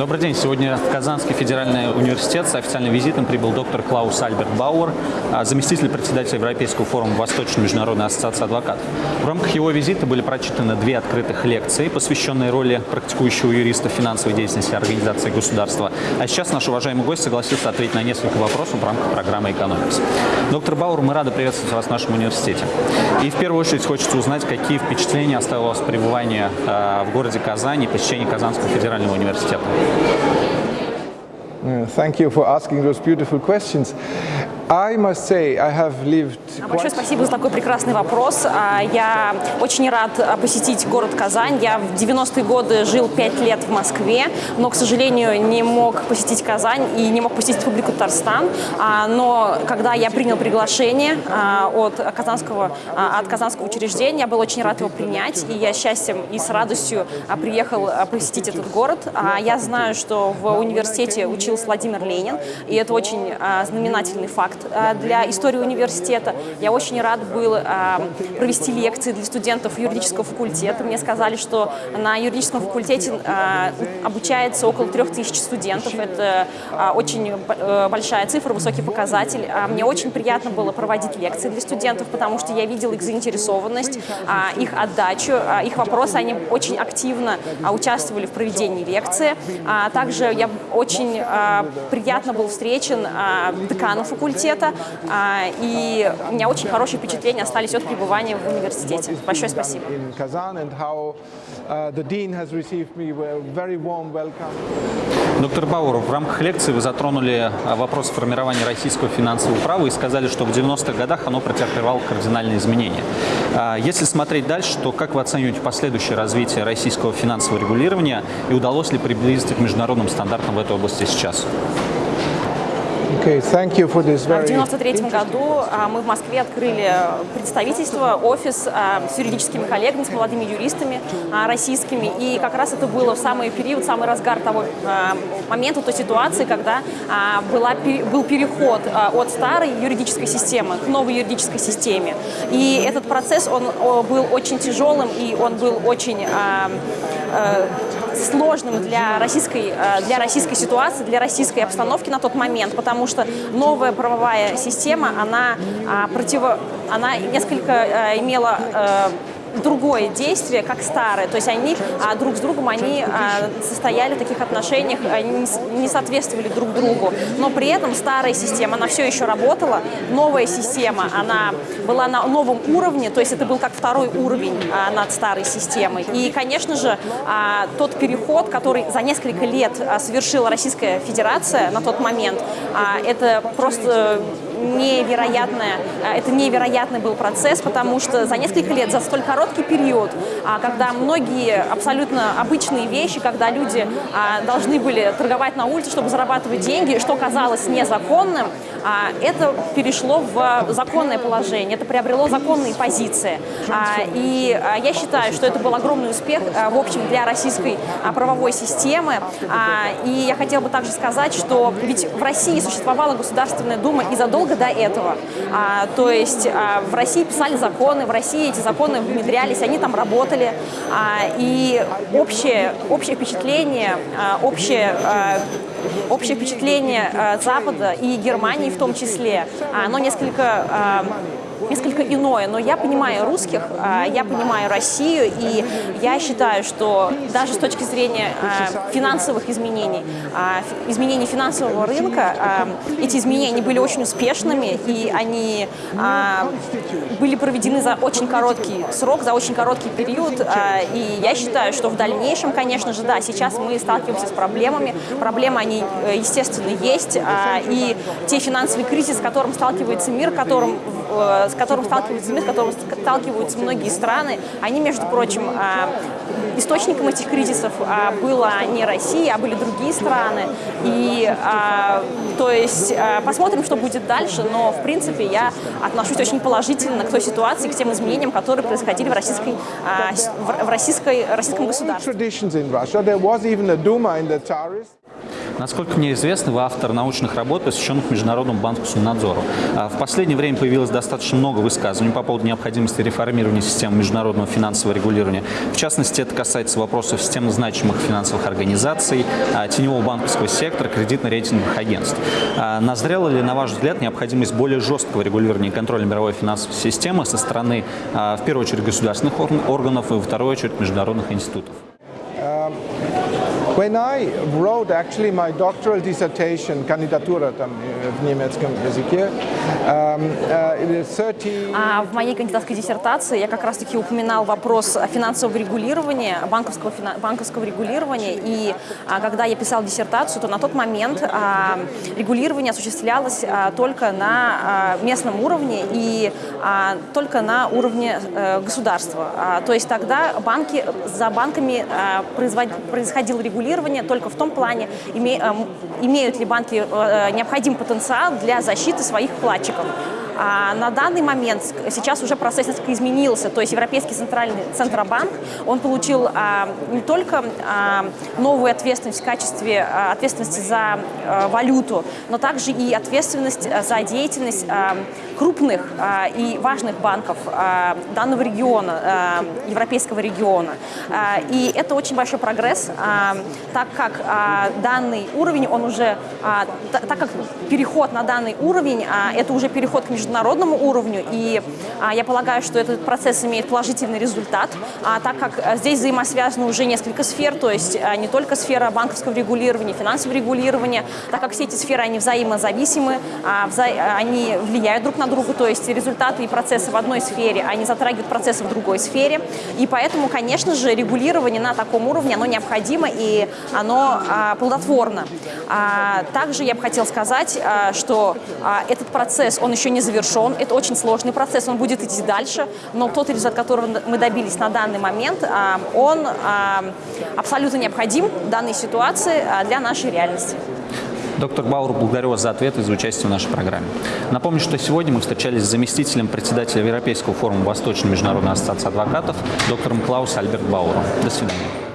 Добрый день. Сегодня в Казанский федеральный университет с официальным визитом прибыл доктор Клаус Альберт Бауэр, а, заместитель председателя Европейского форума Восточной международной ассоциации адвокатов. В рамках его визита были прочитаны две открытых лекции, посвященные роли практикующего юриста в финансовой деятельности организации государства. А сейчас наш уважаемый гость согласился ответить на несколько вопросов в рамках программы «Экономикс». Доктор Бауэр, мы рады приветствовать вас в нашем университете. И в первую очередь хочется узнать, какие впечатления оставило вас пребывание э, в городе Казани и посещение Казанского федерального университета. Thank you for asking those beautiful questions. I must say, I have lived Большое спасибо за такой прекрасный вопрос. А, Я очень рад а, посетить город Казань. Я в 90-е годы жил 5 лет в Москве, но, к сожалению, не мог посетить Казань и не мог посетить Республику Татарстан. А, Но когда я принял приглашение от казанского, от казанского учреждения, я был очень рад его принять, и я счастьем и с радостью приехал посетить этот город. Я знаю, что в университете учился Владимир Ленин, и это очень знаменательный факт Э, для истории университета. Я очень рад был э, провести лекции для студентов юридического факультета. Мне сказали, что на юридическом факультете э, обучается около трех тысяч студентов. Это очень большая цифра, высокий показатель. А мне очень приятно было проводить лекции для студентов, потому что я видел их заинтересованность, их отдачу, их вопросы. Они очень активно участвовали в проведении лекции. Также я очень приятно был встречен деканом факультета, университета, а, и у меня очень хорошие впечатления остались от пребывания в университете. Большое спасибо. Доктор Бауэр, в рамках лекции вы затронули а, вопрос формирования российского финансового права и сказали, что в 90-х годах оно претерпевало кардинальные изменения. А, если смотреть дальше, то как вы оцениваете последующее развитие российского финансового регулирования и удалось ли приблизиться к международным стандартам в этой области сейчас? Okay, thank you for this very... В 1993 году а, мы в Москве открыли представительство, офис а, с юридическими коллегами, с молодыми юристами а, российскими. И как раз это было в самый период, самый разгар того момента, той ситуации, когда была, был переход от старой юридической системы к новой юридической системе. И этот процесс, он был очень тяжелым, и он был очень сложным для российской, э, для российской ситуации, для российской обстановки на тот момент, потому что новая правовая система, она, а, противо, она несколько э, имела э, другое действие, как старое. То есть они а, друг с другом они а, состояли в таких отношениях, они не соответствовали друг другу. Но при этом старая система, она все еще работала. Новая система, она была на новом уровне, то есть это был как второй уровень а, над старой системой. И, конечно же, а, тот переход, который за несколько лет а, совершила Российская Федерация на тот момент, а, это просто невероятное, э, это невероятный был процесс, потому что за несколько лет, за столь короткий период, а, когда многие абсолютно обычные вещи, когда люди а, должны были торговать на улице, чтобы зарабатывать деньги, что казалось незаконным, а, это перешло в законное положение, это приобрело законные позиции. И я считаю, что это был огромный успех, в общем, для российской правовой системы. И я хотела бы также сказать, что ведь в России существовала Государственная Дума и задолго задолго до этого. А, то есть а, в России писали законы, в России эти законы внедрялись, они там работали. А, и общее, общее впечатление, а, общее, а, общее впечатление а, Запада и Германии в том числе, оно несколько... А, несколько иное, но я понимаю русских, а, я понимаю Россию, и я считаю, что даже с точки зрения а, финансовых изменений, а, изменений финансового рынка, эти изменения были очень успешными, и они были проведены за очень короткий срок, за очень короткий период, и я считаю, что в дальнейшем, конечно же, да, сейчас мы сталкиваемся с проблемами, проблемы, они, э, естественно, есть, и те финансовые кризисы, с которым сталкивается мир, которым Э, с которым сталкиваются мы, с которым сталкиваются многие страны, они, между прочим, а, источником этих кризисов а, была не Россия, а были другие страны. И, а, то есть, посмотрим, что будет дальше, но, в принципе, я отношусь очень положительно к той ситуации, к тем изменениям, которые происходили в, российской, в российской, российском государстве. Насколько мне известно, вы автор научных работ, посвященных международному банковскому надзору. А В последнее время появилось достаточно много высказываний по поводу необходимости реформирования системы международного финансового регулирования. В частности, это касается вопросов системы значимых финансовых организаций, а, теневого банковского сектора, кредитно-рейтинговых агентств. А Назрела ли, на ваш взгляд, необходимость более жесткого регулирования и контроля мировой финансовой системы со стороны, в первую очередь, государственных ор- органов и, во вторую очередь, международных институтов? When I wrote actually my doctoral dissertation, кандидатура там в немецком языке, um, uh, is 30... А в моей кандидатской диссертации я как раз-таки упоминал вопрос финансового регулирования, банковского, банковского регулирования. И а, когда я писал диссертацию, то на тот момент а, регулирование осуществлялось а, только на а, местном уровне и а, только на уровне э, государства. А, то есть тогда банки, за банками а, производ- происходило регулирование только в том плане, име- а, м- имеют ли банки э, необходимый потенциал для защиты своих вкладчиков. А на данный момент сейчас уже процесс несколько изменился, то есть Европейский центральный Центробанк, он получил а, не только а, новую ответственность в качестве а, ответственности за а, валюту, но также и ответственность а, за деятельность а, крупных а, и важных банков а, данного региона, а, европейского региона. А, и это очень большой прогресс, а, так как а, данный уровень, он уже, а, та- так как переход на данный уровень, а, это уже переход к международному уровню, и а, я полагаю, что этот процесс имеет положительный результат, а, так как а, здесь взаимосвязаны уже несколько сфер, то есть не только сфера банковского регулирования, финансового регулирования, так как все эти сферы, они взаимозависимы, вза- они влияют друг на друга, то есть результаты и процессы в одной сфере, они затрагивают процессы в другой сфере, и поэтому, конечно же, регулирование на таком уровне, оно необходимо и оно плодотворно. Также я бы хотела сказать, что этот процесс, он еще не это очень сложный процесс, он будет идти дальше, но тот результат, которого мы добились на данный момент, а, он а, абсолютно необходим в данной ситуации а, для нашей реальности. Доктор Бауэр, благодарю вас за ответ и за участие в нашей программе. Напомню, что сегодня мы встречались с заместителем председателя Европейского форума Восточной международной ассоциации адвокатов доктором Клаус Альберт Бауэром. До свидания.